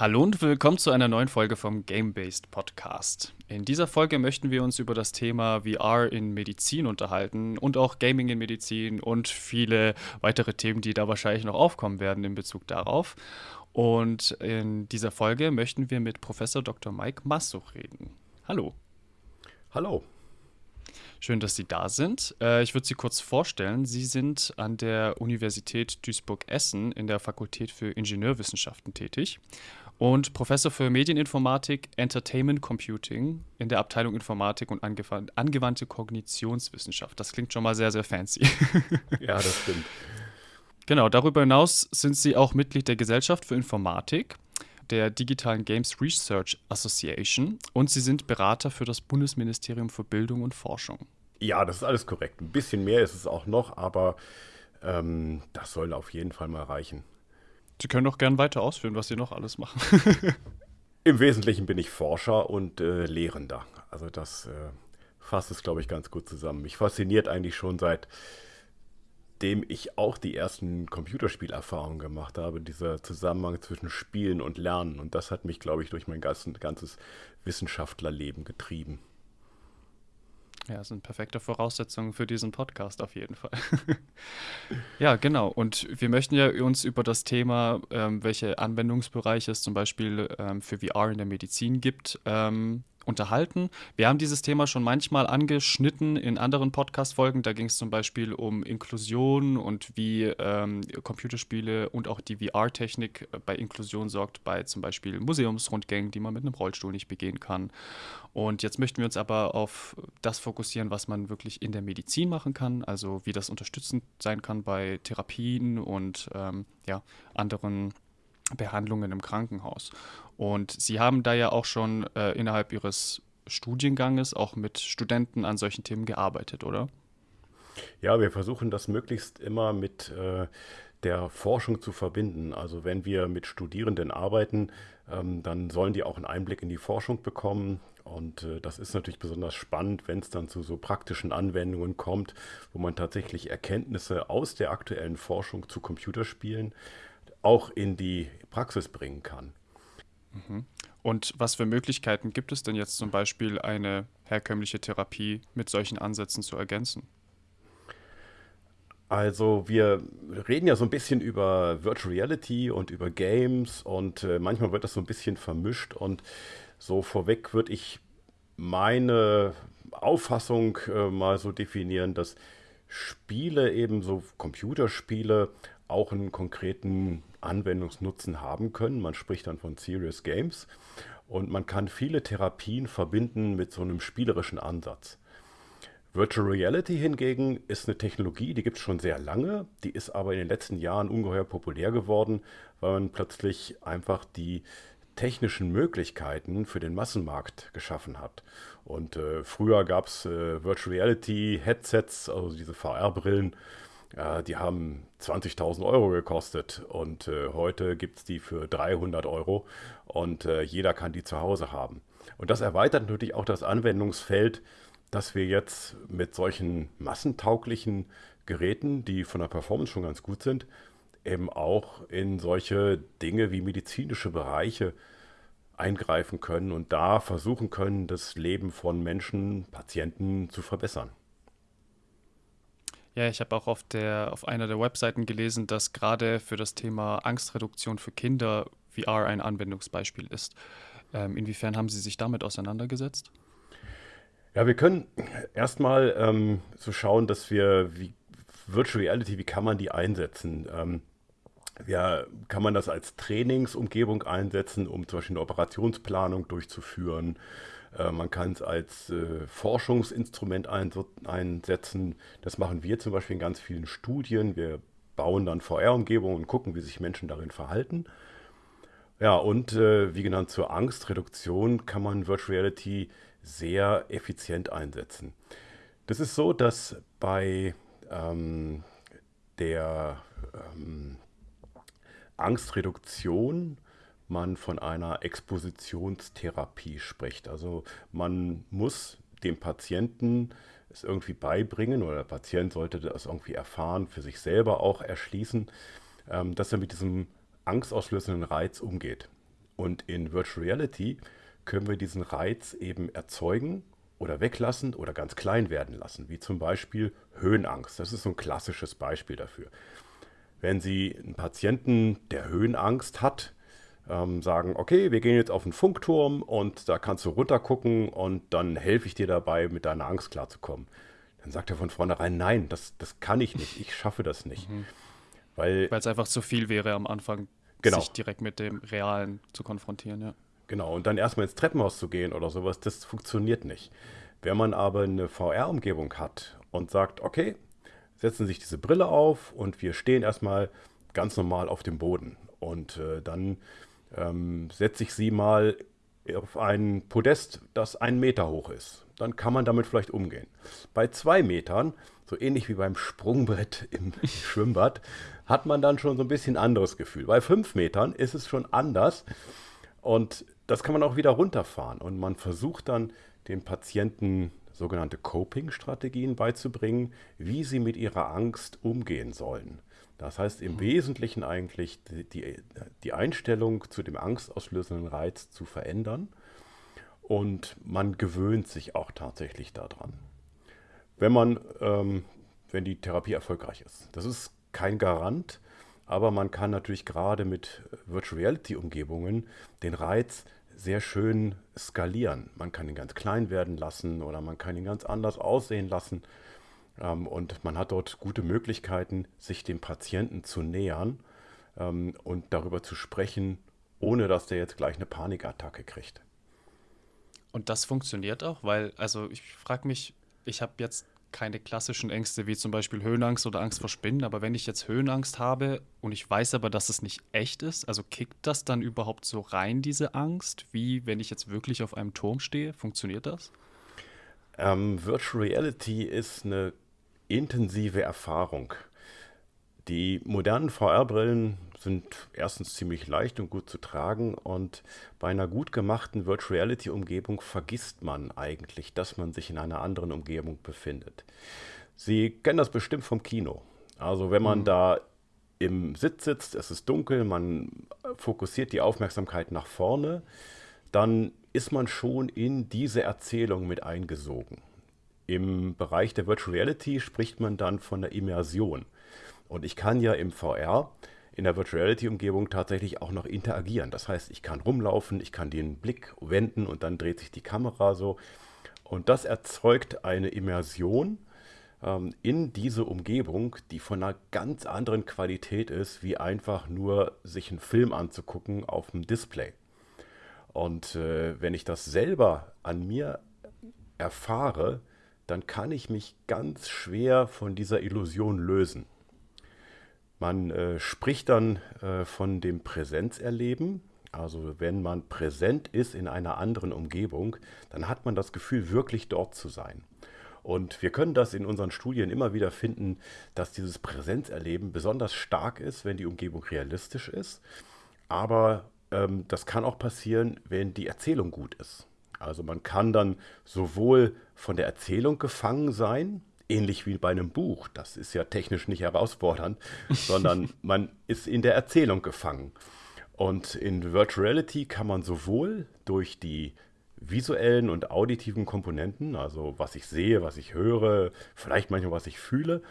Hallo und willkommen zu einer neuen Folge vom Game-Based Podcast. In dieser Folge möchten wir uns über das Thema VR in Medizin unterhalten und auch Gaming in Medizin und viele weitere Themen, die da wahrscheinlich noch aufkommen werden in Bezug darauf. Und in dieser Folge möchten wir mit Professor Dr. Mike Massuch reden. Hallo. Hallo. Schön, dass Sie da sind. Äh, ich würde Sie kurz vorstellen. Sie sind an der Universität Duisburg-Essen in der Fakultät für Ingenieurwissenschaften tätig und Professor für Medieninformatik, Entertainment Computing in der Abteilung Informatik und angewandte Kognitionswissenschaft. Das klingt schon mal sehr, sehr fancy. ja, das stimmt. Genau, darüber hinaus sind Sie auch Mitglied der Gesellschaft für Informatik, der Digitalen Games Research Association und Sie sind Berater für das Bundesministerium für Bildung und Forschung. Ja, das ist alles korrekt. Ein bisschen mehr ist es auch noch, aber ähm, das soll auf jeden Fall mal reichen. Sie können doch gern weiter ausführen, was Sie noch alles machen. Im Wesentlichen bin ich Forscher und äh, Lehrender. Also das äh, fasst es, glaube ich, ganz gut zusammen. Mich fasziniert eigentlich schon seitdem ich auch die ersten Computerspielerfahrungen gemacht habe, dieser Zusammenhang zwischen Spielen und Lernen. Und das hat mich, glaube ich, durch mein ganzes Wissenschaftlerleben getrieben. Ja, sind perfekte Voraussetzungen für diesen Podcast auf jeden Fall. ja, genau. Und wir möchten ja uns über das Thema, ähm, welche Anwendungsbereiche es zum Beispiel ähm, für VR in der Medizin gibt, ähm, unterhalten. Wir haben dieses Thema schon manchmal angeschnitten in anderen Podcast-Folgen. Da ging es zum Beispiel um Inklusion und wie ähm, Computerspiele und auch die VR-Technik bei Inklusion sorgt, bei zum Beispiel Museumsrundgängen, die man mit einem Rollstuhl nicht begehen kann. Und jetzt möchten wir uns aber auf das fokussieren, was man wirklich in der Medizin machen kann, also wie das unterstützend sein kann bei Therapien und ähm, ja, anderen Behandlungen im Krankenhaus. Und Sie haben da ja auch schon äh, innerhalb Ihres Studienganges auch mit Studenten an solchen Themen gearbeitet, oder? Ja, wir versuchen das möglichst immer mit äh, der Forschung zu verbinden. Also wenn wir mit Studierenden arbeiten, ähm, dann sollen die auch einen Einblick in die Forschung bekommen. Und äh, das ist natürlich besonders spannend, wenn es dann zu so praktischen Anwendungen kommt, wo man tatsächlich Erkenntnisse aus der aktuellen Forschung zu Computerspielen auch in die Praxis bringen kann. Mhm. Und was für Möglichkeiten gibt es denn jetzt zum Beispiel, eine herkömmliche Therapie mit solchen Ansätzen zu ergänzen? Also wir reden ja so ein bisschen über Virtual Reality und über Games und äh, manchmal wird das so ein bisschen vermischt und so vorweg würde ich meine Auffassung äh, mal so definieren, dass Spiele, eben so Computerspiele, auch einen konkreten Anwendungsnutzen haben können. Man spricht dann von Serious Games und man kann viele Therapien verbinden mit so einem spielerischen Ansatz. Virtual Reality hingegen ist eine Technologie, die gibt es schon sehr lange, die ist aber in den letzten Jahren ungeheuer populär geworden, weil man plötzlich einfach die technischen Möglichkeiten für den Massenmarkt geschaffen hat. Und äh, früher gab es äh, Virtual Reality Headsets, also diese VR-Brillen, ja, die haben 20.000 Euro gekostet und äh, heute gibt es die für 300 Euro und äh, jeder kann die zu Hause haben. Und das erweitert natürlich auch das Anwendungsfeld, dass wir jetzt mit solchen massentauglichen Geräten, die von der Performance schon ganz gut sind, eben auch in solche Dinge wie medizinische Bereiche eingreifen können und da versuchen können, das Leben von Menschen, Patienten zu verbessern. Ja, ich habe auch auf, der, auf einer der Webseiten gelesen, dass gerade für das Thema Angstreduktion für Kinder VR ein Anwendungsbeispiel ist. Ähm, inwiefern haben Sie sich damit auseinandergesetzt? Ja, wir können erstmal ähm, so schauen, dass wir, wie Virtual Reality, wie kann man die einsetzen? Ähm, ja, kann man das als Trainingsumgebung einsetzen, um zum Beispiel eine Operationsplanung durchzuführen? Äh, man kann es als äh, Forschungsinstrument einsetzen. Das machen wir zum Beispiel in ganz vielen Studien. Wir bauen dann VR-Umgebungen und gucken, wie sich Menschen darin verhalten. Ja, und äh, wie genannt zur Angstreduktion kann man Virtual Reality sehr effizient einsetzen. Das ist so, dass bei ähm, der ähm, Angstreduktion man von einer Expositionstherapie spricht. Also man muss dem Patienten es irgendwie beibringen oder der Patient sollte das irgendwie erfahren, für sich selber auch erschließen, ähm, dass er mit diesem angstauslösenden Reiz umgeht. Und in Virtual Reality können wir diesen Reiz eben erzeugen oder weglassen oder ganz klein werden lassen, wie zum Beispiel Höhenangst. Das ist so ein klassisches Beispiel dafür. Wenn Sie einen Patienten, der Höhenangst hat, ähm, sagen, okay, wir gehen jetzt auf den Funkturm und da kannst du runtergucken und dann helfe ich dir dabei, mit deiner Angst klarzukommen. Dann sagt er von vornherein, nein, das, das kann ich nicht, ich schaffe das nicht. Mhm. Weil es einfach zu viel wäre am Anfang, genau. sich direkt mit dem Realen zu konfrontieren, ja. Genau, und dann erstmal ins Treppenhaus zu gehen oder sowas, das funktioniert nicht. Wenn man aber eine VR-Umgebung hat und sagt, okay, setzen sich diese Brille auf und wir stehen erstmal ganz normal auf dem Boden. Und äh, dann ähm, setze ich sie mal auf ein Podest, das einen Meter hoch ist. Dann kann man damit vielleicht umgehen. Bei zwei Metern, so ähnlich wie beim Sprungbrett im Schwimmbad, hat man dann schon so ein bisschen anderes Gefühl. Bei fünf Metern ist es schon anders und das kann man auch wieder runterfahren. Und man versucht dann den Patienten sogenannte Coping-Strategien beizubringen, wie sie mit ihrer Angst umgehen sollen. Das heißt im mhm. Wesentlichen eigentlich die, die, die, Einstellung zu dem angstauslösenden Reiz zu verändern und man gewöhnt sich auch tatsächlich daran. Wenn man, ähm, wenn die Therapie erfolgreich ist. Das ist kein Garant, aber man kann natürlich gerade mit Virtual Reality Umgebungen den Reiz sehr schön skalieren. Man kann ihn ganz klein werden lassen oder man kann ihn ganz anders aussehen lassen. Ähm, und man hat dort gute Möglichkeiten, sich dem Patienten zu nähern ähm, und darüber zu sprechen, ohne dass der jetzt gleich eine Panikattacke kriegt. Und das funktioniert auch, weil, also ich frage mich, ich habe jetzt keine klassischen Ängste wie zum Beispiel Höhenangst oder Angst vor Spinnen, aber wenn ich jetzt Höhenangst habe und ich weiß aber, dass es nicht echt ist, also kickt das dann überhaupt so rein, diese Angst, wie wenn ich jetzt wirklich auf einem Turm stehe? Funktioniert das? Ähm, Virtual Reality ist eine intensive Erfahrung. Die modernen VR-Brillen sind erstens ziemlich leicht und gut zu tragen und bei einer gut gemachten Virtual Reality-Umgebung vergisst man eigentlich, dass man sich in einer anderen Umgebung befindet. Sie kennen das bestimmt vom Kino. Also wenn man mhm. da im Sitz sitzt, es ist dunkel, man fokussiert die Aufmerksamkeit nach vorne, dann ist man schon in diese Erzählung mit eingesogen. Im Bereich der Virtual Reality spricht man dann von der Immersion. Und ich kann ja im VR in der Virtual Reality Umgebung tatsächlich auch noch interagieren. Das heißt, ich kann rumlaufen, ich kann den Blick wenden und dann dreht sich die Kamera so. Und das erzeugt eine Immersion ähm, in diese Umgebung, die von einer ganz anderen Qualität ist, wie einfach nur sich einen Film anzugucken auf dem Display. Und äh, wenn ich das selber an mir erfahre, dann kann ich mich ganz schwer von dieser Illusion lösen. Man äh, spricht dann äh, von dem Präsenzerleben. Also wenn man präsent ist in einer anderen Umgebung, dann hat man das Gefühl, wirklich dort zu sein. Und wir können das in unseren Studien immer wieder finden, dass dieses Präsenzerleben besonders stark ist, wenn die Umgebung realistisch ist. Aber ähm, das kann auch passieren, wenn die Erzählung gut ist. Also man kann dann sowohl von der Erzählung gefangen sein, ähnlich wie bei einem Buch. Das ist ja technisch nicht herausfordernd, sondern man ist in der Erzählung gefangen. Und in Virtual Reality kann man sowohl durch die visuellen und auditiven Komponenten, also was ich sehe, was ich höre, vielleicht manchmal was ich fühle,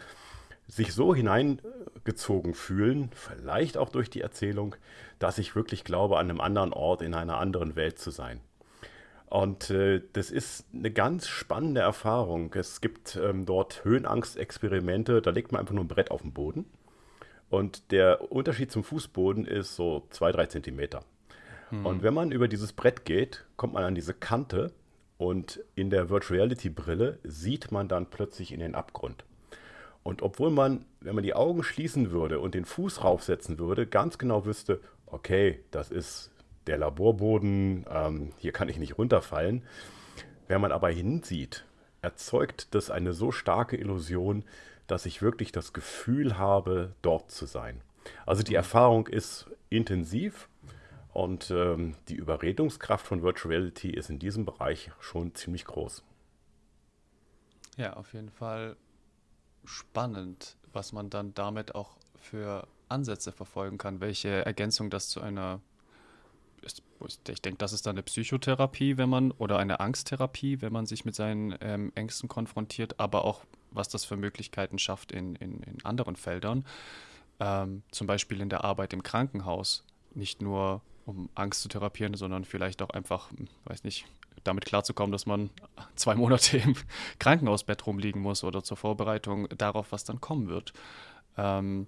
sich so hineingezogen fühlen, vielleicht auch durch die Erzählung, dass ich wirklich glaube, an einem anderen Ort in einer anderen Welt zu sein. Und äh, das ist eine ganz spannende Erfahrung. Es gibt ähm, dort Höhenangstexperimente, da legt man einfach nur ein Brett auf den Boden. Und der Unterschied zum Fußboden ist so zwei, drei Zentimeter. Hm. Und wenn man über dieses Brett geht, kommt man an diese Kante und in der Virtual Reality Brille sieht man dann plötzlich in den Abgrund. Und obwohl man, wenn man die Augen schließen würde und den Fuß raufsetzen würde, ganz genau wüsste, okay, das ist der Laborboden, ähm, hier kann ich nicht runterfallen. Wenn man aber hinsieht, erzeugt das eine so starke Illusion, dass ich wirklich das Gefühl habe, dort zu sein. Also die Erfahrung ist intensiv und ähm, die Überredungskraft von Virtual Reality ist in diesem Bereich schon ziemlich groß. Ja, auf jeden Fall spannend, was man dann damit auch für Ansätze verfolgen kann, welche Ergänzung das zu einer ich denke, das ist dann eine Psychotherapie, wenn man, oder eine Angsttherapie, wenn man sich mit seinen ähm, Ängsten konfrontiert, aber auch, was das für Möglichkeiten schafft in, in, in anderen Feldern. Ähm, zum Beispiel in der Arbeit im Krankenhaus. Nicht nur, um Angst zu therapieren, sondern vielleicht auch einfach, hm, weiß nicht, damit klarzukommen, dass man zwei Monate im Krankenhausbett rumliegen muss oder zur Vorbereitung darauf, was dann kommen wird. Ähm,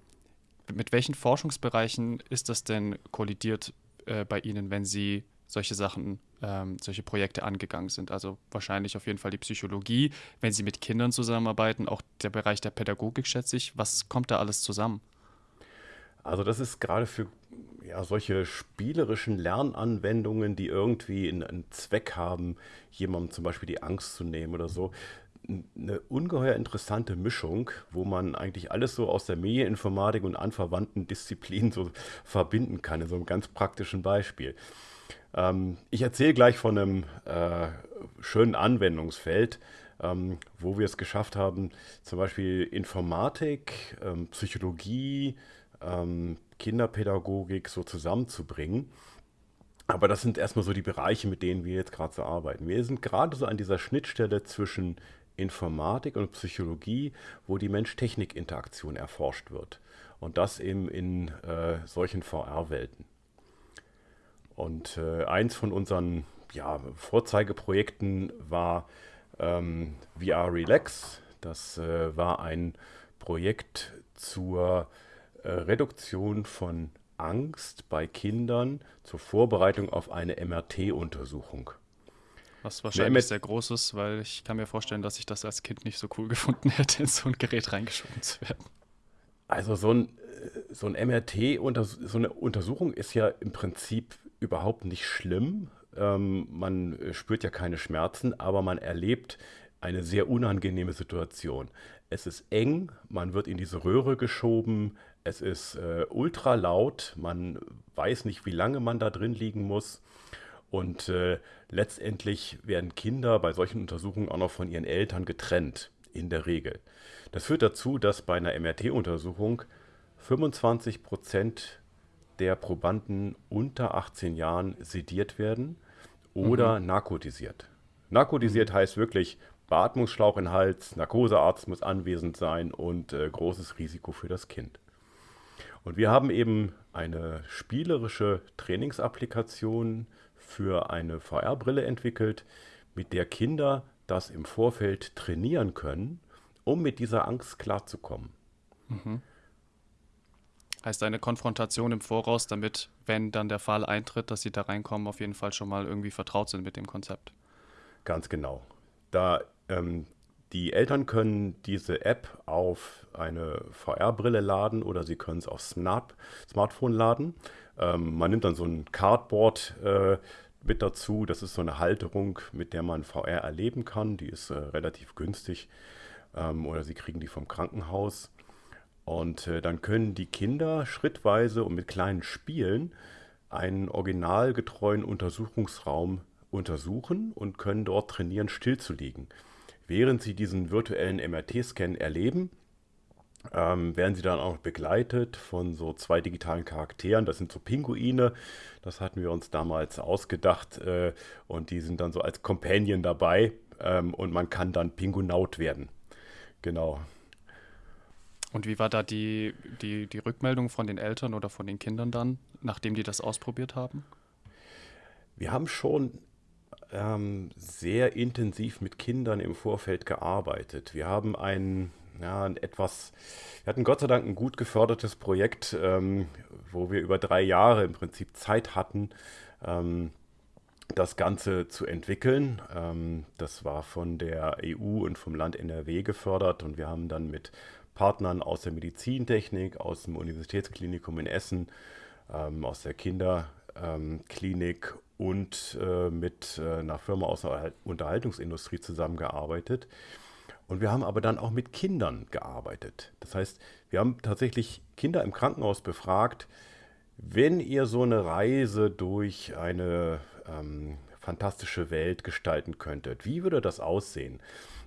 mit welchen Forschungsbereichen ist das denn kollidiert äh, bei Ihnen, wenn Sie solche Sachen, ähm, solche Projekte angegangen sind? Also wahrscheinlich auf jeden Fall die Psychologie, wenn Sie mit Kindern zusammenarbeiten, auch der Bereich der Pädagogik, schätze ich. Was kommt da alles zusammen? Also das ist gerade für ja, solche spielerischen Lernanwendungen, die irgendwie einen Zweck haben, jemandem zum Beispiel die Angst zu nehmen oder so, eine ungeheuer interessante Mischung, wo man eigentlich alles so aus der Medieninformatik und anverwandten Disziplinen so verbinden kann, in so einem ganz praktischen Beispiel. Ähm, ich erzähle gleich von einem äh, schönen Anwendungsfeld, ähm, wo wir es geschafft haben, zum Beispiel Informatik, ähm, Psychologie, ähm, Kinderpädagogik so zusammenzubringen. Aber das sind erstmal so die Bereiche, mit denen wir jetzt gerade so arbeiten. Wir sind gerade so an dieser Schnittstelle zwischen Informatik und Psychologie, wo die Mensch-Technik-Interaktion erforscht wird. Und das eben in äh, solchen VR-Welten. Und äh, eins von unseren ja, Vorzeigeprojekten war ähm, VR Relax. Das äh, war ein Projekt zur äh, Reduktion von Angst bei Kindern zur Vorbereitung auf eine MRT-Untersuchung. Was wahrscheinlich sehr groß ist, weil ich kann mir vorstellen, dass ich das als Kind nicht so cool gefunden hätte, in so ein Gerät reingeschoben zu werden. Also so ein, äh, so ein MRT, so eine Untersuchung ist ja im Prinzip überhaupt nicht schlimm. Ähm, man äh, spürt ja keine Schmerzen, aber man erlebt eine sehr unangenehme Situation. Es ist eng, man wird in diese Röhre geschoben, es ist äh, ultra laut, man weiß nicht, wie lange man da drin liegen muss. Und äh, letztendlich werden Kinder bei solchen Untersuchungen auch noch von ihren Eltern getrennt, in der Regel. Das führt dazu, dass bei einer MRT-Untersuchung 25 Prozent der Probanden unter 18 Jahren sediert werden oder mhm. narkotisiert. Narkotisiert mhm. heißt wirklich Beatmungsschlauch in Hals, Narkosearzt muss anwesend sein und äh, großes Risiko für das Kind. Und wir haben eben eine spielerische Trainingsapplikation für eine VR-Brille entwickelt, mit der Kinder das im Vorfeld trainieren können, um mit dieser Angst klarzukommen. Mhm. Heißt eine Konfrontation im Voraus, damit, wenn dann der Fall eintritt, dass sie da reinkommen, auf jeden Fall schon mal irgendwie vertraut sind mit dem Konzept. Ganz genau. Da ähm, die Eltern können diese App auf eine VR-Brille laden oder sie können es auf Smart Smartphone laden. Ähm, man nimmt dann so ein Cardboard äh, mit dazu. Das ist so eine Halterung, mit der man VR erleben kann. Die ist äh, relativ günstig. Ähm, oder sie kriegen die vom Krankenhaus. Und äh, dann können die Kinder schrittweise und mit kleinen Spielen einen originalgetreuen Untersuchungsraum untersuchen und können dort trainieren, stillzuliegen. Während sie diesen virtuellen MRT-Scan erleben, ähm, werden sie dann auch begleitet von so zwei digitalen Charakteren. Das sind so Pinguine. Das hatten wir uns damals ausgedacht. Äh, und die sind dann so als Companion dabei. Ähm, und man kann dann Pingunaut werden. Genau. Und wie war da die, die, die Rückmeldung von den Eltern oder von den Kindern dann, nachdem die das ausprobiert haben? Wir haben schon ähm, sehr intensiv mit Kindern im Vorfeld gearbeitet. Wir haben einen ja, ein etwas, wir hatten Gott sei Dank ein gut gefördertes Projekt, ähm, wo wir über drei Jahre im Prinzip Zeit hatten, ähm, das Ganze zu entwickeln. Ähm, das war von der EU und vom Land NRW gefördert und wir haben dann mit Partnern aus der Medizintechnik, aus dem Universitätsklinikum in Essen, ähm, aus der Kinderklinik und äh, mit äh, einer Firma aus der Unterhaltungsindustrie zusammengearbeitet. Und wir haben aber dann auch mit Kindern gearbeitet. Das heißt, wir haben tatsächlich Kinder im Krankenhaus befragt, wenn ihr so eine Reise durch eine ähm, fantastische Welt gestalten könntet, wie würde das aussehen?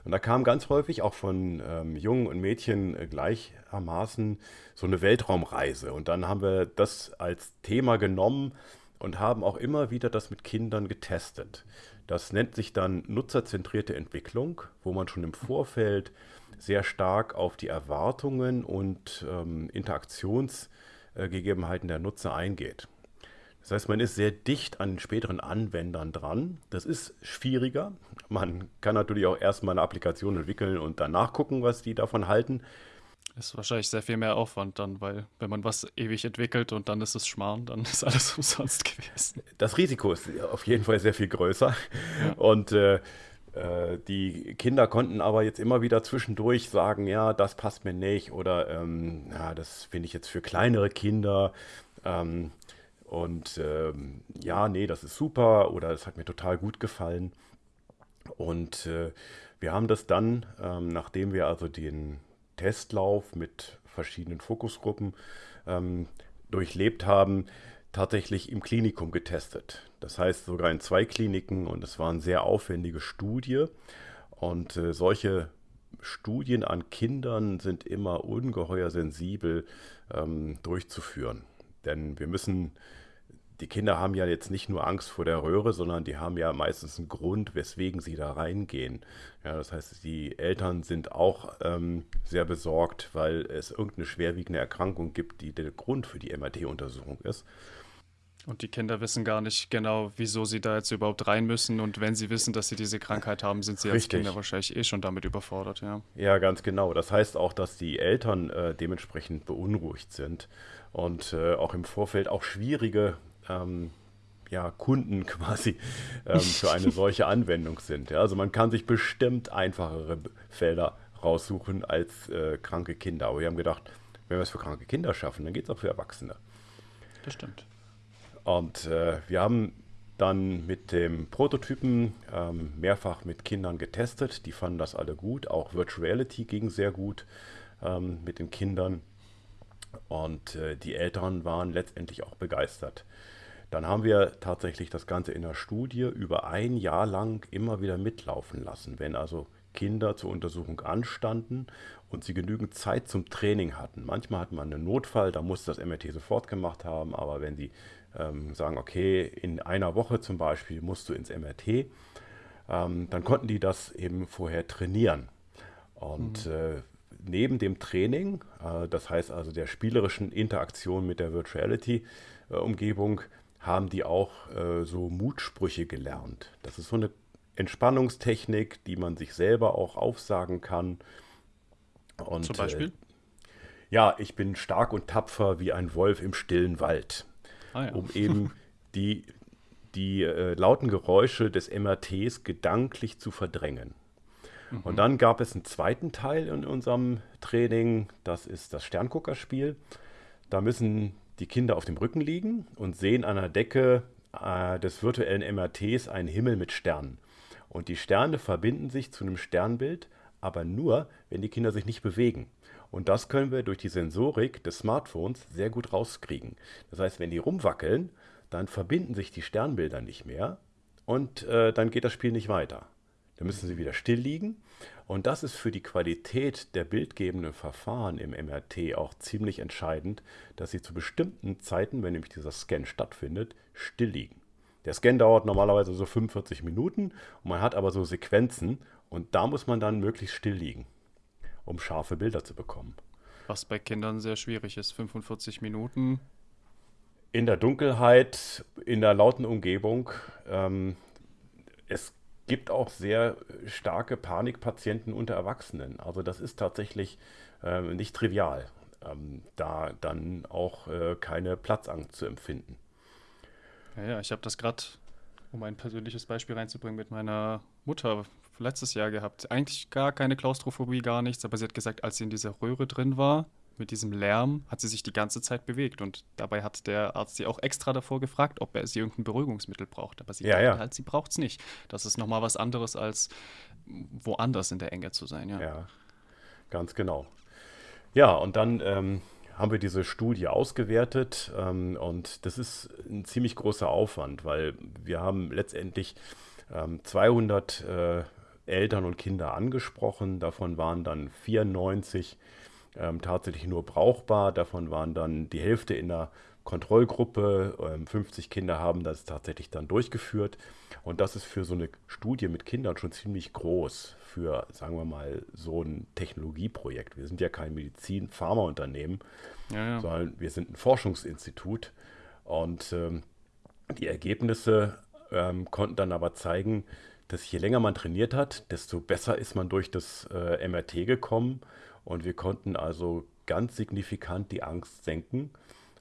Und da kam ganz häufig auch von ähm, Jungen und Mädchen äh, gleichermaßen so eine Weltraumreise. Und dann haben wir das als Thema genommen und haben auch immer wieder das mit Kindern getestet. Das nennt sich dann nutzerzentrierte Entwicklung, wo man schon im Vorfeld sehr stark auf die Erwartungen und ähm, Interaktionsgegebenheiten der Nutzer eingeht. Das heißt, man ist sehr dicht an den späteren Anwendern dran. Das ist schwieriger. Man kann natürlich auch erstmal eine Applikation entwickeln und danach gucken, was die davon halten. Ist wahrscheinlich sehr viel mehr Aufwand dann, weil wenn man was ewig entwickelt und dann ist es Schmarrn, dann ist alles umsonst gewesen. Das Risiko ist auf jeden Fall sehr viel größer. Ja. Und äh, äh, die Kinder konnten aber jetzt immer wieder zwischendurch sagen, ja, das passt mir nicht oder ähm, ja, das finde ich jetzt für kleinere Kinder. Ähm, und ähm, ja, nee, das ist super oder es hat mir total gut gefallen. Und äh, wir haben das dann, ähm, nachdem wir also den Testlauf mit verschiedenen Fokusgruppen ähm, durchlebt haben, tatsächlich im Klinikum getestet. Das heißt sogar in zwei Kliniken und es war eine sehr aufwendige Studie. Und äh, solche Studien an Kindern sind immer ungeheuer sensibel ähm, durchzuführen. Denn wir müssen, die Kinder haben ja jetzt nicht nur Angst vor der Röhre, sondern die haben ja meistens einen Grund, weswegen sie da reingehen. Ja, das heißt, die Eltern sind auch ähm, sehr besorgt, weil es irgendeine schwerwiegende Erkrankung gibt, die der Grund für die MRT-Untersuchung ist. Und die Kinder wissen gar nicht genau, wieso sie da jetzt überhaupt rein müssen. Und wenn sie wissen, dass sie diese Krankheit haben, sind sie Richtig. als Kinder wahrscheinlich eh schon damit überfordert, ja. Ja, ganz genau. Das heißt auch, dass die Eltern äh, dementsprechend beunruhigt sind und äh, auch im Vorfeld auch schwierige ähm, ja, Kunden quasi ähm, für eine solche Anwendung sind. Ja, also man kann sich bestimmt einfachere Felder raussuchen als äh, kranke Kinder. Aber wir haben gedacht, wenn wir es für kranke Kinder schaffen, dann geht es auch für Erwachsene. Das stimmt. Und äh, wir haben dann mit dem Prototypen ähm, mehrfach mit Kindern getestet. Die fanden das alle gut. Auch Virtual Reality ging sehr gut ähm, mit den Kindern. Und äh, die Eltern waren letztendlich auch begeistert. Dann haben wir tatsächlich das Ganze in der Studie über ein Jahr lang immer wieder mitlaufen lassen. Wenn also Kinder zur Untersuchung anstanden und sie genügend Zeit zum Training hatten. Manchmal hat man einen Notfall, da muss das MRT sofort gemacht haben, aber wenn sie ähm, sagen, okay, in einer Woche zum Beispiel musst du ins MRT, ähm, dann konnten die das eben vorher trainieren. Und mhm. äh, neben dem Training, äh, das heißt also der spielerischen Interaktion mit der Virtuality-Umgebung, haben die auch äh, so Mutsprüche gelernt. Das ist so eine Entspannungstechnik, die man sich selber auch aufsagen kann. Und, Zum Beispiel? Äh, ja, ich bin stark und tapfer wie ein Wolf im stillen Wald ah, ja. um eben die, die äh, lauten Geräusche des MRTs gedanklich zu verdrängen. Mhm. Und dann gab es einen zweiten Teil in unserem Training, das ist das Sternguckerspiel. Da müssen die Kinder auf dem Rücken liegen und sehen an der Decke äh, des virtuellen MRTs einen Himmel mit Sternen. Und die Sterne verbinden sich zu einem Sternbild, aber nur, wenn die Kinder sich nicht bewegen. Und das können wir durch die Sensorik des Smartphones sehr gut rauskriegen. Das heißt, wenn die rumwackeln, dann verbinden sich die Sternbilder nicht mehr und äh, dann geht das Spiel nicht weiter. Dann müssen sie wieder still liegen. Und das ist für die Qualität der bildgebenden Verfahren im MRT auch ziemlich entscheidend, dass sie zu bestimmten Zeiten, wenn nämlich dieser Scan stattfindet, still liegen. Der Scan dauert normalerweise so 45 Minuten und man hat aber so Sequenzen und da muss man dann möglichst still liegen um scharfe Bilder zu bekommen. Was bei Kindern sehr schwierig ist, 45 Minuten. In der Dunkelheit, in der lauten Umgebung. Ähm, es gibt auch sehr starke Panikpatienten unter Erwachsenen. Also das ist tatsächlich äh, nicht trivial, ähm, da dann auch äh, keine Platzangst zu empfinden. Ja, ja ich habe das gerade, um ein persönliches Beispiel reinzubringen, mit meiner Mutter letztes Jahr gehabt. Eigentlich gar keine Klaustrophobie, gar nichts, aber sie hat gesagt, als sie in dieser Röhre drin war, mit diesem Lärm, hat sie sich die ganze Zeit bewegt. Und dabei hat der Arzt sie auch extra davor gefragt, ob er sie irgendein Beruhigungsmittel braucht. Aber sie ja, ja. halt, sie braucht es nicht. Das ist nochmal was anderes, als woanders in der Enge zu sein. Ja, ja ganz genau. Ja, und dann ähm, haben wir diese Studie ausgewertet ähm, und das ist ein ziemlich großer Aufwand, weil wir haben letztendlich ähm, 200 äh, Eltern und Kinder angesprochen. Davon waren dann 94 ähm, tatsächlich nur brauchbar. Davon waren dann die Hälfte in der Kontrollgruppe. 50 ähm, Kinder haben das tatsächlich dann durchgeführt. Und das ist für so eine Studie mit Kindern schon ziemlich groß für, sagen wir mal, so ein Technologieprojekt. Wir sind ja kein Medizin-Pharmaunternehmen, ja, ja. sondern wir sind ein Forschungsinstitut. Und ähm, die Ergebnisse ähm, konnten dann aber zeigen, dass je länger man trainiert hat, desto besser ist man durch das äh, MRT gekommen. Und wir konnten also ganz signifikant die Angst senken.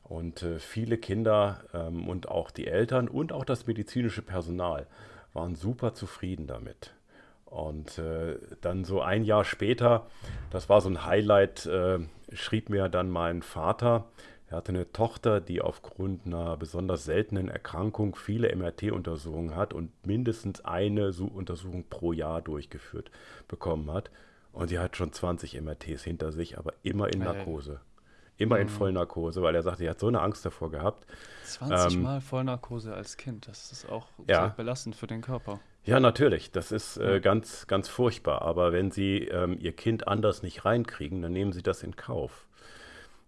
Und äh, viele Kinder ähm, und auch die Eltern und auch das medizinische Personal waren super zufrieden damit. Und äh, dann so ein Jahr später, das war so ein Highlight, äh, schrieb mir dann mein Vater, er hatte eine Tochter, die aufgrund einer besonders seltenen Erkrankung viele MRT-Untersuchungen hat und mindestens eine Untersuchung pro Jahr durchgeführt bekommen hat. Und sie hat schon 20 MRTs hinter sich, aber immer in Narkose. Immer in mhm. Vollnarkose, weil er sagte, er hat so eine Angst davor gehabt. 20 ähm, Mal Vollnarkose als Kind, das ist auch ja. sehr belastend für den Körper. Ja, natürlich, das ist äh, ganz, ganz furchtbar. Aber wenn Sie ähm, Ihr Kind anders nicht reinkriegen, dann nehmen Sie das in Kauf.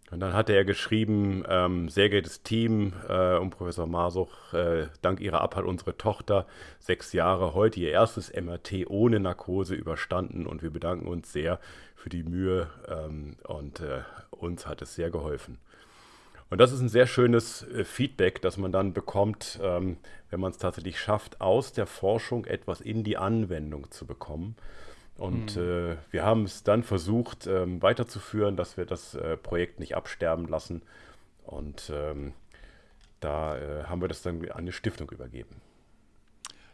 Und dann hatte er geschrieben, ähm, sehr geehrtes Team äh, um Professor Masuch, äh, dank Ihrer Abhalt unsere Tochter, sechs Jahre, heute ihr erstes MRT ohne Narkose überstanden und wir bedanken uns sehr für die Mühe ähm, und äh, uns hat es sehr geholfen. Und das ist ein sehr schönes äh, Feedback, das man dann bekommt, ähm, wenn man es tatsächlich schafft, aus der Forschung etwas in die Anwendung zu bekommen. Und mhm. äh, wir haben es dann versucht ähm, weiterzuführen, dass wir das äh, Projekt nicht absterben lassen. Und ähm, da äh, haben wir das dann an eine Stiftung übergeben.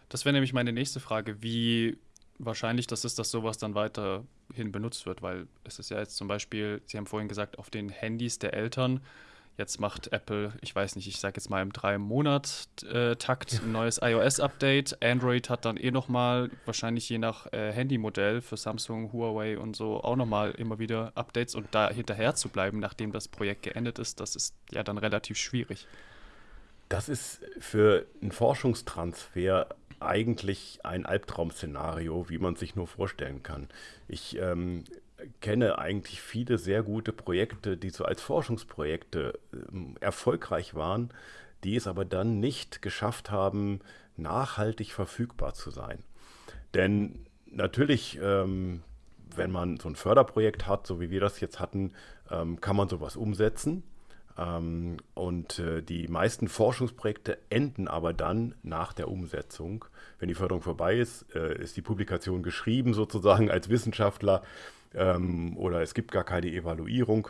Das wäre nämlich meine nächste Frage. Wie wahrscheinlich das ist, dass sowas dann weiterhin benutzt wird? Weil es ist ja jetzt zum Beispiel, Sie haben vorhin gesagt, auf den Handys der Eltern Jetzt macht Apple, ich weiß nicht, ich sage jetzt mal im drei Monat äh, Takt ein neues iOS-Update. Android hat dann eh nochmal, wahrscheinlich je nach äh, Handymodell für Samsung, Huawei und so auch nochmal immer wieder Updates und da hinterher zu bleiben, nachdem das Projekt geendet ist, das ist ja dann relativ schwierig. Das ist für einen Forschungstransfer eigentlich ein Albtraum-Szenario, wie man sich nur vorstellen kann. Ich ähm, kenne eigentlich viele sehr gute Projekte, die so als Forschungsprojekte äh, erfolgreich waren, die es aber dann nicht geschafft haben, nachhaltig verfügbar zu sein. Denn natürlich, ähm, wenn man so ein Förderprojekt hat, so wie wir das jetzt hatten, ähm, kann man sowas umsetzen. Ähm, und äh, die meisten Forschungsprojekte enden aber dann nach der Umsetzung. Wenn die Förderung vorbei ist, äh, ist die Publikation geschrieben sozusagen als Wissenschaftler ähm, oder es gibt gar keine Evaluierung.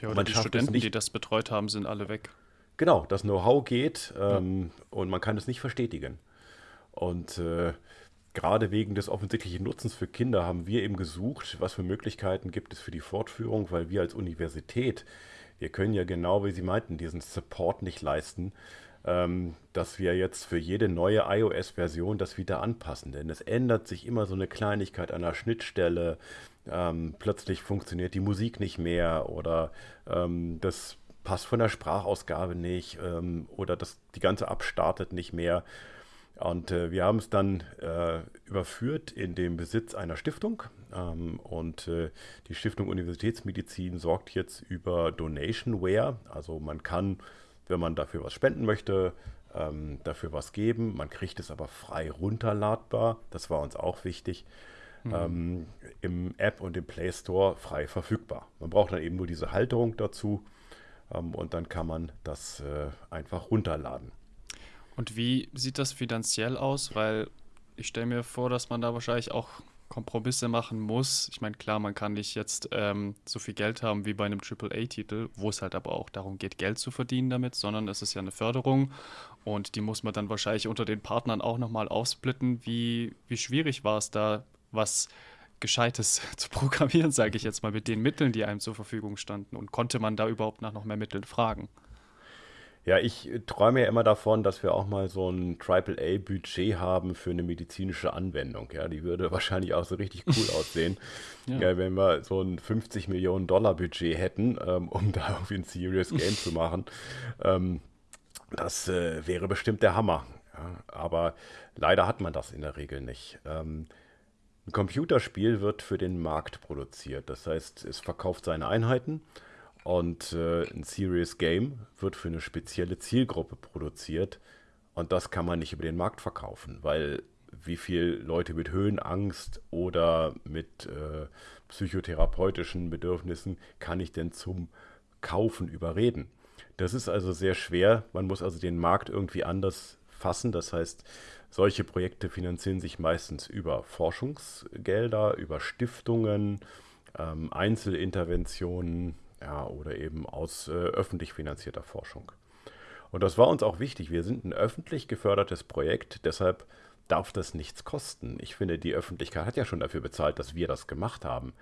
Ja, oder die Studenten, die das betreut haben, sind alle weg. Genau, das Know-how geht ähm, ja. und man kann es nicht verstetigen. Und äh, gerade wegen des offensichtlichen Nutzens für Kinder haben wir eben gesucht, was für Möglichkeiten gibt es für die Fortführung, weil wir als Universität, wir können ja genau, wie Sie meinten, diesen Support nicht leisten, ähm, dass wir jetzt für jede neue iOS-Version das wieder anpassen. Denn es ändert sich immer so eine Kleinigkeit an der Schnittstelle, ähm, plötzlich funktioniert die Musik nicht mehr oder ähm, das passt von der Sprachausgabe nicht ähm, oder das, die ganze App startet nicht mehr. Und äh, wir haben es dann äh, überführt in den Besitz einer Stiftung. Ähm, und äh, die Stiftung Universitätsmedizin sorgt jetzt über Donationware. Also man kann, wenn man dafür was spenden möchte, ähm, dafür was geben. Man kriegt es aber frei runterladbar. Das war uns auch wichtig mhm. ähm, im App und im Play Store frei verfügbar. Man braucht dann eben nur diese Halterung dazu ähm, und dann kann man das äh, einfach runterladen. Und wie sieht das finanziell aus? Weil ich stelle mir vor, dass man da wahrscheinlich auch Kompromisse machen muss. Ich meine, klar, man kann nicht jetzt ähm, so viel Geld haben wie bei einem AAA-Titel, wo es halt aber auch darum geht, Geld zu verdienen damit, sondern es ist ja eine Förderung und die muss man dann wahrscheinlich unter den Partnern auch nochmal aufsplitten. Wie, wie schwierig war es da, was Gescheites zu programmieren, sage ich jetzt mal, mit den Mitteln, die einem zur Verfügung standen. Und konnte man da überhaupt nach noch mehr Mitteln fragen? Ja, ich träume ja immer davon, dass wir auch mal so ein AAA-Budget haben für eine medizinische Anwendung. Ja, die würde wahrscheinlich auch so richtig cool aussehen, ja. Ja, wenn wir so ein 50 Millionen Dollar Budget hätten, ähm, um da irgendwie ein Serious Game zu machen. Ähm, das äh, wäre bestimmt der Hammer. Ja, aber leider hat man das in der Regel nicht. Ähm, ein Computerspiel wird für den Markt produziert. Das heißt, es verkauft seine Einheiten Und äh, ein Serious Game wird für eine spezielle Zielgruppe produziert. Und das kann man nicht über den Markt verkaufen, weil wie viele Leute mit Höhenangst oder mit äh, psychotherapeutischen Bedürfnissen kann ich denn zum Kaufen überreden? Das ist also sehr schwer. Man muss also den Markt irgendwie anders fassen. Das heißt, solche Projekte finanzieren sich meistens über Forschungsgelder, über Stiftungen, ähm, Einzelinterventionen ja, oder eben aus äh, öffentlich finanzierter Forschung. Und das war uns auch wichtig. Wir sind ein öffentlich gefördertes Projekt, deshalb darf das nichts kosten. Ich finde, die Öffentlichkeit hat ja schon dafür bezahlt, dass wir das gemacht haben.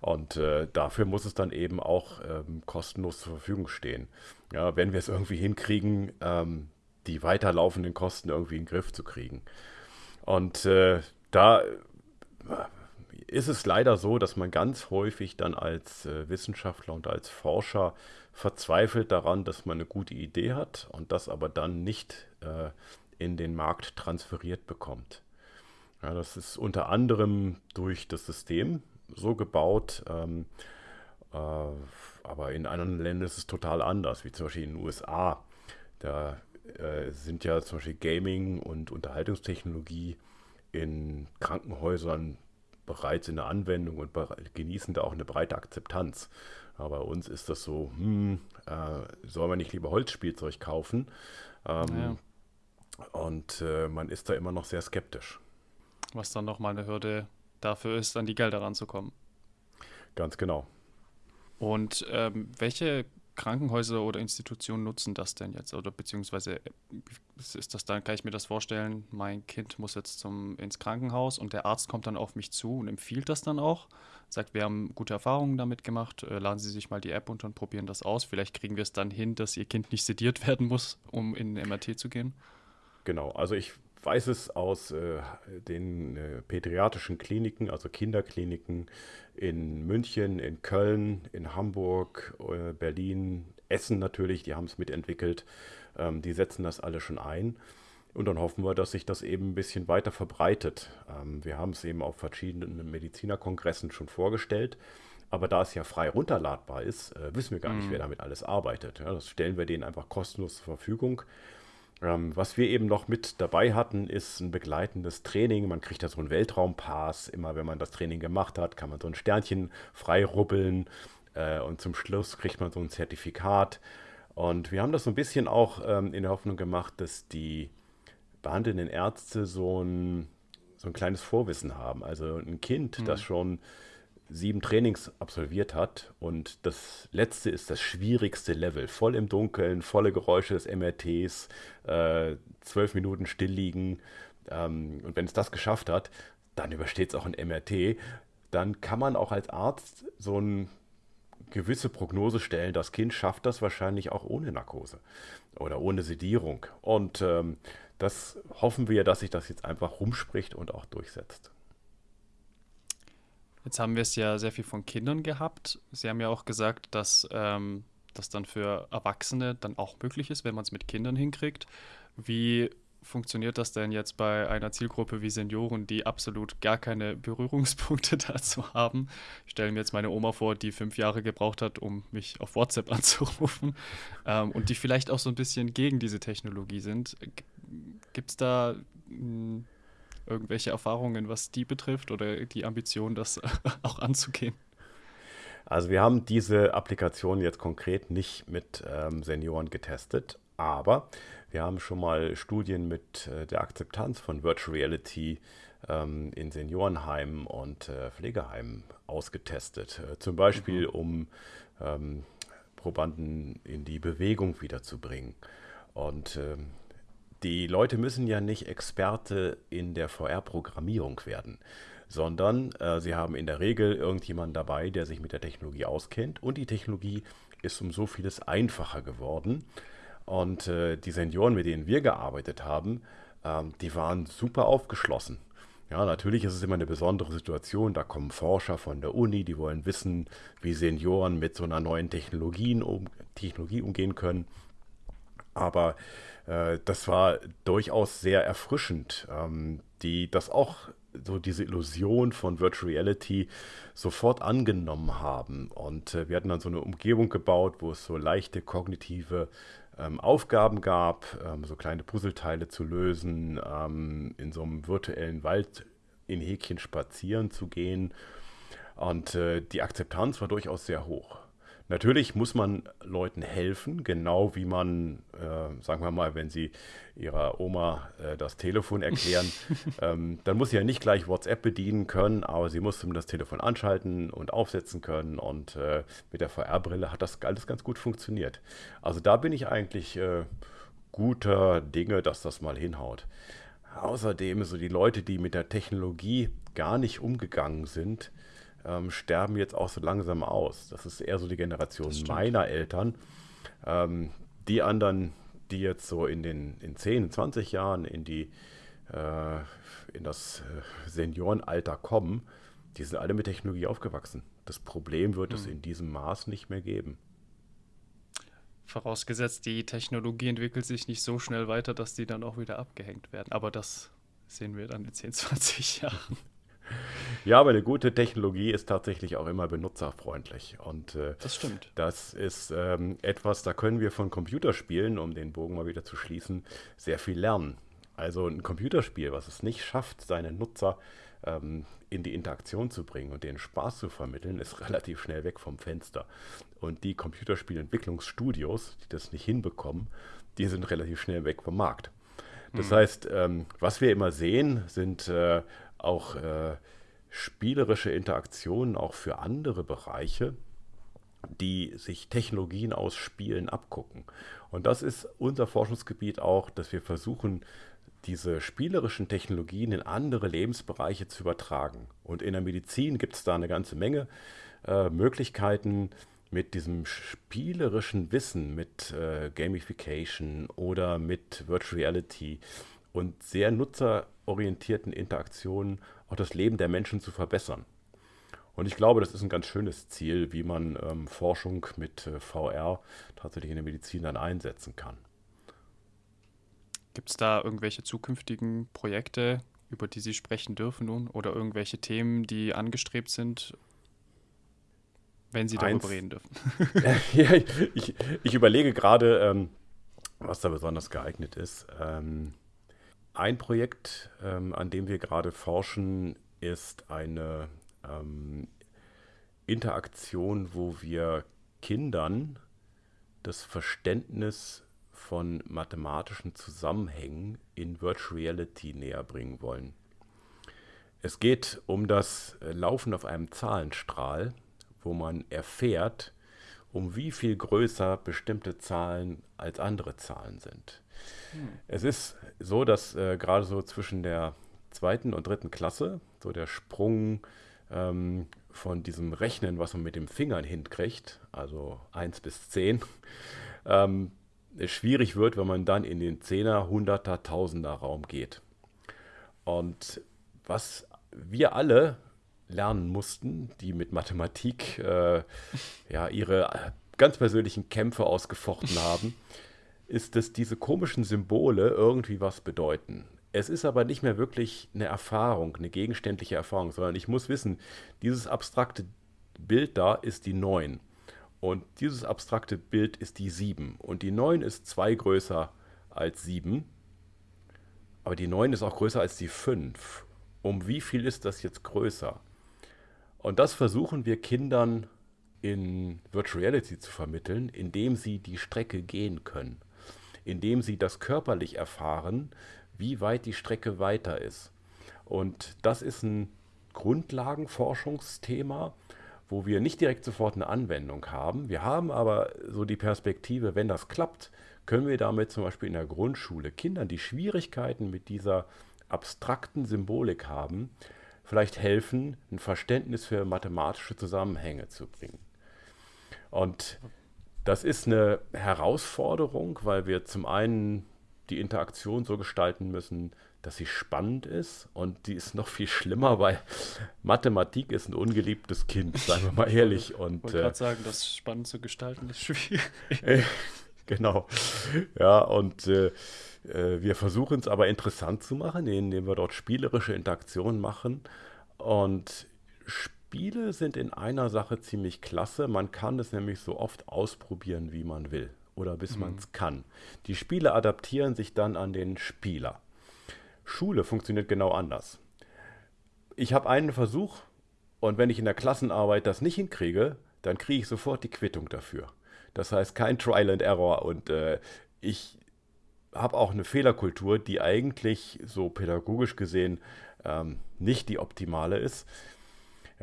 Und äh, dafür muss es dann eben auch ähm, kostenlos zur Verfügung stehen. Ja, wenn wir es irgendwie hinkriegen, ähm, die weiterlaufenden Kosten irgendwie in den Griff zu kriegen. Und äh, da ist es leider so, dass man ganz häufig dann als äh, Wissenschaftler und als Forscher verzweifelt daran, dass man eine gute Idee hat und das aber dann nicht äh, in den Markt transferiert bekommt. Ja, das ist unter anderem durch das System so gebaut, ähm, äh, aber in anderen Ländern ist es total anders, wie zum Beispiel in den USA. Da äh, sind ja zum Beispiel Gaming und Unterhaltungstechnologie in Krankenhäusern bereits in der Anwendung und genießen da auch eine breite Akzeptanz. Aber bei uns ist das so, hm, äh, soll man nicht lieber Holzspielzeug kaufen? Ähm, ja. Und äh, man ist da immer noch sehr skeptisch. Was dann nochmal eine Hürde dafür ist, an die Gelder ranzukommen. Ganz genau. Und ähm, welche Krankenhäuser oder Institutionen nutzen das denn jetzt? Oder beziehungsweise äh, ist das dann, kann ich mir das vorstellen, mein Kind muss jetzt zum, ins Krankenhaus und der Arzt kommt dann auf mich zu und empfiehlt das dann auch, sagt, wir haben gute Erfahrungen damit gemacht, äh, laden Sie sich mal die App unter und probieren das aus. Vielleicht kriegen wir es dann hin, dass Ihr Kind nicht sediert werden muss, um in den MRT zu gehen. Genau, also ich weiß es aus äh, den äh, pädiatrischen Kliniken, also Kinderkliniken in München, in Köln, in Hamburg, äh, Berlin, Essen natürlich, die haben es mitentwickelt. Ähm, die setzen das alle schon ein. Und dann hoffen wir, dass sich das eben ein bisschen weiter verbreitet. Ähm, wir haben es eben auf verschiedenen Medizinerkongressen schon vorgestellt. Aber da es ja frei runterladbar ist, äh, wissen wir gar nicht, wer mhm. damit alles arbeitet. Ja, das stellen wir denen einfach kostenlos zur Verfügung. Ähm, was wir eben noch mit dabei hatten, ist ein begleitendes Training. Man kriegt da so einen Weltraumpass. Immer wenn man das Training gemacht hat, kann man so ein Sternchen frei rubbeln. Äh, und zum Schluss kriegt man so ein Zertifikat. Und wir haben das so ein bisschen auch ähm, in der Hoffnung gemacht, dass die behandelnden Ärzte so ein, so ein kleines Vorwissen haben. Also ein Kind, mhm. das schon sieben Trainings absolviert hat und das letzte ist das schwierigste Level. Voll im Dunkeln, volle Geräusche des MRTs, äh, zwölf Minuten still liegen. Ähm, und wenn es das geschafft hat, dann übersteht es auch ein MRT. Dann kann man auch als Arzt so eine gewisse Prognose stellen, das Kind schafft das wahrscheinlich auch ohne Narkose oder ohne Sedierung. Und ähm, das hoffen wir, dass sich das jetzt einfach rumspricht und auch durchsetzt. Jetzt haben wir es ja sehr viel von Kindern gehabt. Sie haben ja auch gesagt, dass ähm, das dann für Erwachsene dann auch möglich ist, wenn man es mit Kindern hinkriegt. Wie funktioniert das denn jetzt bei einer Zielgruppe wie Senioren, die absolut gar keine Berührungspunkte dazu haben? Ich stelle mir jetzt meine Oma vor, die fünf Jahre gebraucht hat, um mich auf WhatsApp anzurufen ähm, und die vielleicht auch so ein bisschen gegen diese Technologie sind. Gibt es da hm, irgendwelche Erfahrungen, was die betrifft oder die Ambition, das auch anzugehen? Also wir haben diese Applikation jetzt konkret nicht mit ähm, Senioren getestet, aber wir haben schon mal Studien mit äh, der Akzeptanz von Virtual Reality ähm, in Seniorenheimen und äh, Pflegeheimen ausgetestet. Äh, zum Beispiel, mhm. um ähm, Probanden in die Bewegung wiederzubringen. Und ähm, die Leute müssen ja nicht Experte in der VR-Programmierung werden, sondern äh, sie haben in der Regel irgendjemanden dabei, der sich mit der Technologie auskennt und die Technologie ist um so vieles einfacher geworden. Und äh, die Senioren, mit denen wir gearbeitet haben, ähm, die waren super aufgeschlossen. Ja, natürlich ist es immer eine besondere Situation. Da kommen Forscher von der Uni, die wollen wissen, wie Senioren mit so einer neuen Technologie, um, Technologie umgehen können. Aber äh, das war durchaus sehr erfrischend, ähm, die das auch so diese Illusion von Virtual Reality sofort angenommen haben. Und äh, wir hatten dann so eine Umgebung gebaut, wo es so leichte kognitive ähm, Aufgaben gab, ähm, so kleine Puzzleteile zu lösen, ähm, in so einem virtuellen Wald in Häkchen spazieren zu gehen. Und äh, die Akzeptanz war durchaus sehr hoch. Natürlich muss man Leuten helfen, genau wie man, äh, sagen wir mal, wenn sie ihrer Oma äh, das Telefon erklären, ähm, dann muss sie ja nicht gleich WhatsApp bedienen können, aber sie muss das Telefon anschalten und aufsetzen können und äh, mit der VR-Brille hat das alles ganz gut funktioniert. Also da bin ich eigentlich äh, guter Dinge, dass das mal hinhaut. Außerdem so die Leute, die mit der Technologie gar nicht umgegangen sind, ähm, sterben jetzt auch so langsam aus. Das ist eher so die Generation meiner Eltern. Ähm, die anderen, die jetzt so in den in 10, 20 Jahren in die äh, in das äh, Seniorenalter kommen, die sind alle mit Technologie aufgewachsen. Das Problem wird hm. es in diesem Maß nicht mehr geben. Vorausgesetzt, die Technologie entwickelt sich nicht so schnell weiter, dass die dann auch wieder abgehängt werden. Aber das sehen wir dann in 10, 20 Jahren. Ja, aber eine gute Technologie ist tatsächlich auch immer benutzerfreundlich. Und äh, das stimmt. Das ist ähm, etwas, da können wir von Computerspielen, um den Bogen mal wieder zu schließen, sehr viel lernen. Also ein Computerspiel, was es nicht schafft, seine Nutzer ähm, in die Interaktion zu bringen und den Spaß zu vermitteln, ist relativ schnell weg vom Fenster. Und die Computerspielentwicklungsstudios, die das nicht hinbekommen, die sind relativ schnell weg vom Markt. Das mhm. heißt, ähm, was wir immer sehen, sind äh, auch äh, spielerische Interaktionen auch für andere Bereiche, die sich Technologien aus Spielen abgucken. Und das ist unser Forschungsgebiet auch, dass wir versuchen, diese spielerischen Technologien in andere Lebensbereiche zu übertragen. Und in der Medizin gibt es da eine ganze Menge äh, Möglichkeiten, mit diesem spielerischen Wissen, mit äh, Gamification oder mit Virtual Reality und sehr nutzerorientierten Interaktionen auch das Leben der Menschen zu verbessern. Und ich glaube, das ist ein ganz schönes Ziel, wie man ähm, Forschung mit äh, VR tatsächlich in der Medizin dann einsetzen kann. Gibt es da irgendwelche zukünftigen Projekte, über die Sie sprechen dürfen nun? Oder irgendwelche Themen, die angestrebt sind, wenn Sie darüber Eins, reden dürfen? ja, ich, ich, überlege gerade, ähm, was da besonders geeignet ist. Ähm, ein Projekt, ähm, an dem wir gerade forschen, ist eine ähm, Interaktion, wo wir Kindern das Verständnis von mathematischen Zusammenhängen in Virtual Reality näher bringen wollen. Es geht um das äh, Laufen auf einem Zahlenstrahl, wo man erfährt, um wie viel größer bestimmte Zahlen als andere Zahlen sind. Es ist so, dass äh, gerade so zwischen der zweiten und dritten Klasse so der Sprung ähm, von diesem Rechnen, was man mit den Fingern hinkriegt, also 1 bis 10, ähm, schwierig wird, wenn man dann in den 10er, 100er, 1000er Raum geht. Und was wir alle lernen mussten, die mit Mathematik äh, ja, ihre ganz persönlichen Kämpfe ausgefochten haben, ist, dass diese komischen Symbole irgendwie was bedeuten. Es ist aber nicht mehr wirklich eine Erfahrung, eine gegenständliche Erfahrung, sondern ich muss wissen, dieses abstrakte Bild da ist die 9 und dieses abstrakte Bild ist die 7 und die 9 ist 2 größer als 7, aber die 9 ist auch größer als die 5. Um wie viel ist das jetzt größer? Und das versuchen wir Kindern in Virtual Reality zu vermitteln, indem sie die Strecke gehen können, indem sie das körperlich erfahren, wie weit die Strecke weiter ist. Und das ist ein Grundlagenforschungsthema, wo wir nicht direkt sofort eine Anwendung haben. Wir haben aber so die Perspektive, wenn das klappt, können wir damit zum Beispiel in der Grundschule Kindern, die Schwierigkeiten mit dieser abstrakten Symbolik haben, vielleicht helfen, ein Verständnis für mathematische Zusammenhänge zu bringen. Und das ist eine Herausforderung, weil wir zum einen die Interaktion so gestalten müssen, dass sie spannend ist und die ist noch viel schlimmer, weil Mathematik ist ein ungeliebtes Kind, sagen wir mal ehrlich. Und, ich wollte gerade äh, sagen, das spannend zu gestalten ist schwierig. genau. Ja, und äh, Äh, wir versuchen es aber interessant zu machen, indem wir dort spielerische Interaktionen machen. Und Spiele sind in einer Sache ziemlich klasse. Man kann es nämlich so oft ausprobieren, wie man will oder bis mhm. man es kann. Die Spiele adaptieren sich dann an den Spieler. Schule funktioniert genau anders. Ich habe einen Versuch und wenn ich in der Klassenarbeit das nicht hinkriege, dann kriege ich sofort die Quittung dafür. Das heißt kein Trial and Error und äh, ich habe auch eine Fehlerkultur, die eigentlich so pädagogisch gesehen ähm, nicht die optimale ist.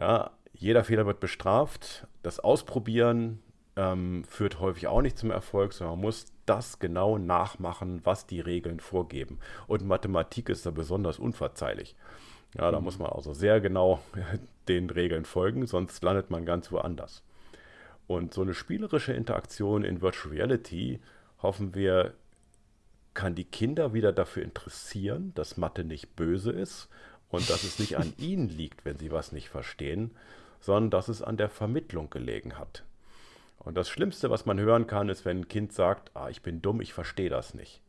Ja, jeder Fehler wird bestraft. Das Ausprobieren ähm, führt häufig auch nicht zum Erfolg, sondern man muss das genau nachmachen, was die Regeln vorgeben. Und Mathematik ist da besonders unverzeihlich. Ja, da mhm. muss man also sehr genau den Regeln folgen, sonst landet man ganz woanders. Und so eine spielerische Interaktion in Virtual Reality, hoffen wir, kann die Kinder wieder dafür interessieren, dass Mathe nicht böse ist und dass es nicht an ihnen liegt, wenn sie was nicht verstehen, sondern dass es an der Vermittlung gelegen hat. Und das Schlimmste, was man hören kann, ist, wenn ein Kind sagt, ah, ich bin dumm, ich verstehe das nicht.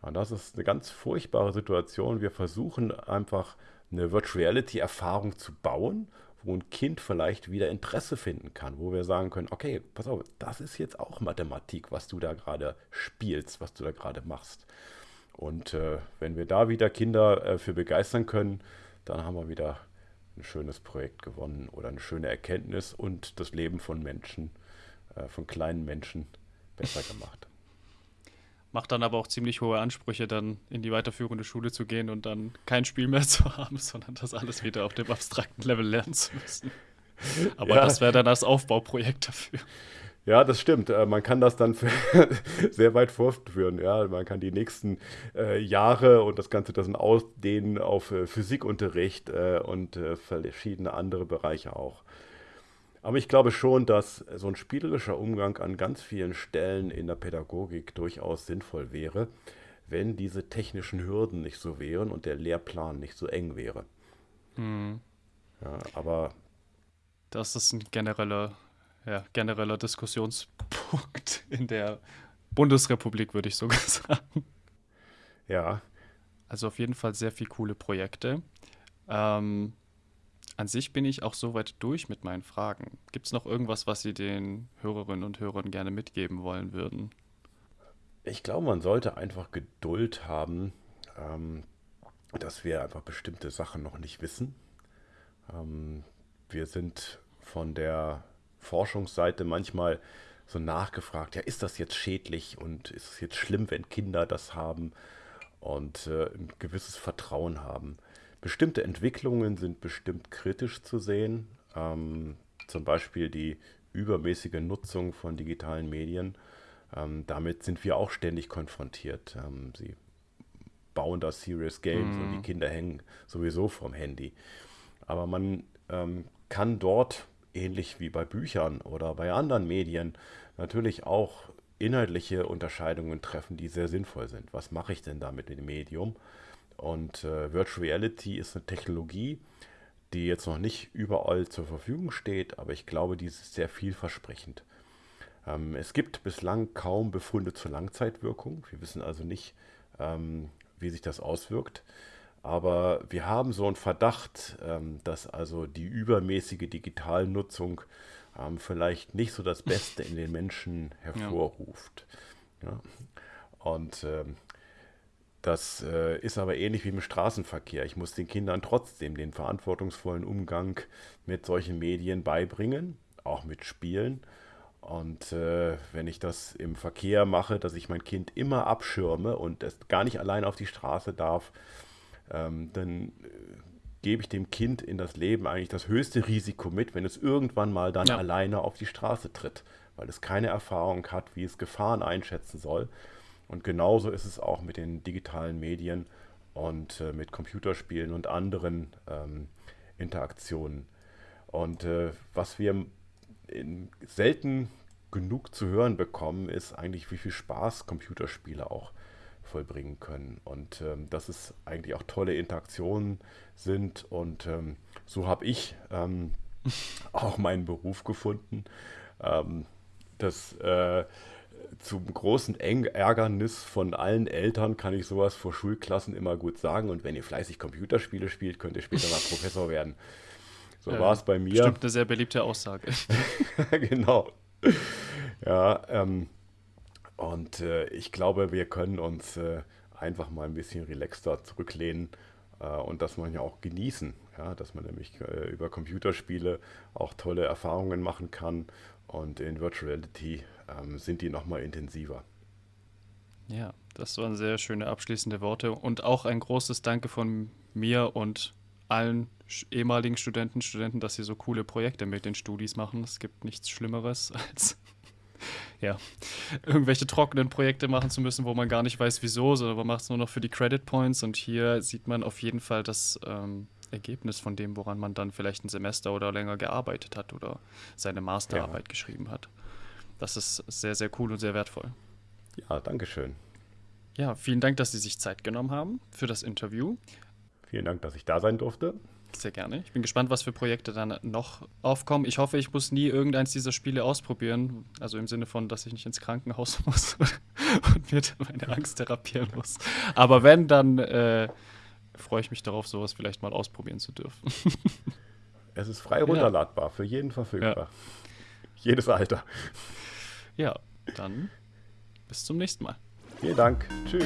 Und das ist eine ganz furchtbare Situation. Wir versuchen einfach eine Virtual Reality Erfahrung zu bauen, wo ein Kind vielleicht wieder Interesse finden kann, wo wir sagen können, okay, pass auf, das ist jetzt auch Mathematik, was du da gerade spielst, was du da gerade machst. Und äh, wenn wir da wieder Kinder äh, für begeistern können, dann haben wir wieder ein schönes Projekt gewonnen oder eine schöne Erkenntnis und das Leben von Menschen äh, von kleinen Menschen besser gemacht. Macht dann aber auch ziemlich hohe Ansprüche, dann in die weiterführende Schule zu gehen und dann kein Spiel mehr zu haben, sondern das alles wieder auf dem abstrakten Level lernen zu müssen. Aber ja. das wäre dann das Aufbauprojekt dafür. Ja, das stimmt. Äh, man kann das dann sehr weit fortführen. Ja, man kann die nächsten äh, Jahre und das Ganze das ausdehnen auf äh, Physikunterricht äh, und äh, verschiedene andere Bereiche auch. Aber ich glaube schon, dass so ein spielerischer Umgang an ganz vielen Stellen in der Pädagogik durchaus sinnvoll wäre, wenn diese technischen Hürden nicht so wären und der Lehrplan nicht so eng wäre. Hm. Ja, aber das ist ein genereller, ja, genereller Diskussionspunkt in der Bundesrepublik, würde ich sogar sagen. Ja. Also auf jeden Fall sehr viele coole Projekte. Ähm, an sich bin ich auch soweit durch mit meinen Fragen. Gibt es noch irgendwas, was Sie den Hörerinnen und Hörern gerne mitgeben wollen würden? Ich glaube, man sollte einfach Geduld haben, ähm, dass wir einfach bestimmte Sachen noch nicht wissen. Ähm, wir sind von der Forschungsseite manchmal so nachgefragt, ja, ist das jetzt schädlich und ist es jetzt schlimm, wenn Kinder das haben und äh, ein gewisses Vertrauen haben. Bestimmte Entwicklungen sind bestimmt kritisch zu sehen, ähm, zum Beispiel die übermäßige Nutzung von digitalen Medien. Ähm, damit sind wir auch ständig konfrontiert. Ähm, sie bauen da Serious Games mm. und die mhm. Kinder hängen sowieso vom Handy. Aber man ähm, kann dort, ähnlich wie bei Büchern oder bei anderen Medien, natürlich auch inhaltliche Unterscheidungen treffen, die sehr sinnvoll sind. Was mache ich denn da mit dem Medium? Und äh, Virtual Reality ist eine Technologie, die jetzt noch nicht überall zur Verfügung steht, aber ich glaube, die ist sehr vielversprechend. Ähm, es gibt bislang kaum Befunde zur Langzeitwirkung. Wir wissen also nicht, ähm, wie sich das auswirkt. Aber wir haben so einen Verdacht, ähm, dass also die übermäßige Digitalnutzung ähm, vielleicht nicht so das Beste in den Menschen hervorruft. Ja. Und ähm, das äh, ist aber ähnlich wie im Straßenverkehr. Ich muss den Kindern trotzdem den verantwortungsvollen Umgang mit solchen Medien beibringen, auch mit Spielen. Und äh, wenn ich das im Verkehr mache, dass ich mein Kind immer abschirme und es gar nicht allein auf die Straße darf, ähm, dann äh, gebe ich dem Kind in das Leben eigentlich das höchste Risiko mit, wenn es irgendwann mal dann ja. alleine auf die Straße tritt, weil es keine Erfahrung hat, wie es Gefahren einschätzen soll. Und genauso ist es auch mit den digitalen Medien und äh, mit Computerspielen und anderen ähm, Interaktionen. Und äh, was wir selten genug zu hören bekommen, ist eigentlich, wie viel Spaß Computerspiele auch vollbringen können. Und ähm, dass es eigentlich auch tolle Interaktionen sind. Und ähm, so habe ich ähm, auch meinen Beruf gefunden. Ähm, das äh, zum großen Ärgernis von allen Eltern kann ich sowas vor Schulklassen immer gut sagen. Und wenn ihr fleißig Computerspiele spielt, könnt ihr später mal Professor werden. So äh, war es bei mir. Bestimmt eine sehr beliebte Aussage. genau. Ja, ähm, und äh, ich glaube, wir können uns äh, einfach mal ein bisschen relaxter zurücklehnen äh, und das man ja auch genießen. Ja, dass man nämlich äh, über Computerspiele auch tolle Erfahrungen machen kann und in Virtual Reality ähm, sind die nochmal intensiver. Ja, das waren sehr schöne abschließende Worte und auch ein großes Danke von mir und allen ehemaligen Studenten, Studenten, dass sie so coole Projekte mit den Studis machen. Es gibt nichts Schlimmeres als ja, irgendwelche trockenen Projekte machen zu müssen, wo man gar nicht weiß, wieso, sondern man macht es nur noch für die Credit Points. Und hier sieht man auf jeden Fall das ähm, Ergebnis von dem, woran man dann vielleicht ein Semester oder länger gearbeitet hat oder seine Masterarbeit ja. geschrieben hat. Das ist sehr, sehr cool und sehr wertvoll. Ja, danke schön. Ja, vielen Dank, dass Sie sich Zeit genommen haben für das Interview. Vielen Dank, dass ich da sein durfte. Sehr gerne. Ich bin gespannt, was für Projekte dann noch aufkommen. Ich hoffe, ich muss nie irgendeins dieser Spiele ausprobieren. Also im Sinne von, dass ich nicht ins Krankenhaus muss und mir meine Angst therapieren muss. Aber wenn, dann äh, freue ich mich darauf, sowas vielleicht mal ausprobieren zu dürfen. es ist frei runterladbar, ja. für jeden verfügbar. Ja. Jedes Alter. Ja, dann bis zum nächsten Mal. Vielen Dank. Tschüss.